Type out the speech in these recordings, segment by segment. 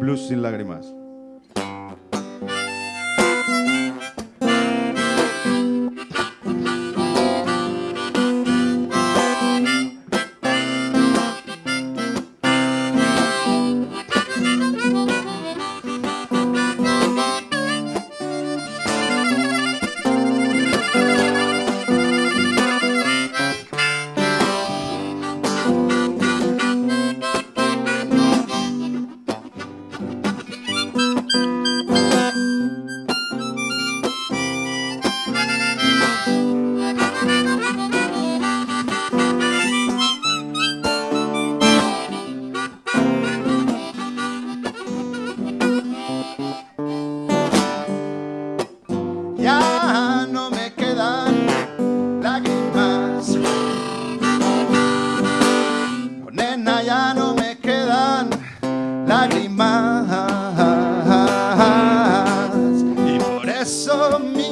Blues, sin lágrimas. Y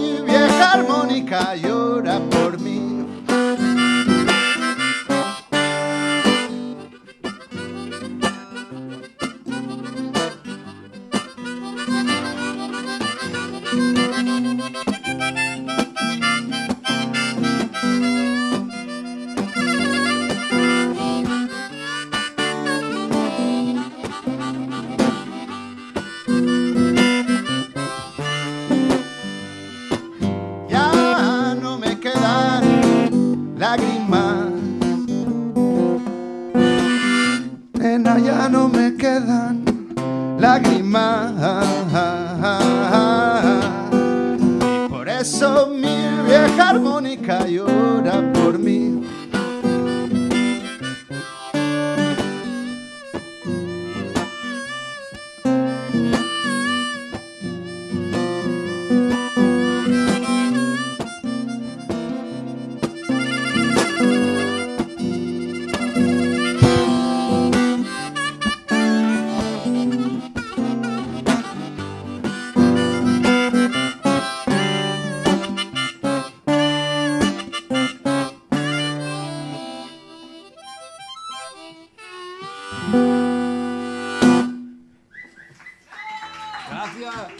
lágrimas. Nena, ya no me quedan lágrimas. Y por eso mi vieja armónica llora por mí. Gracias.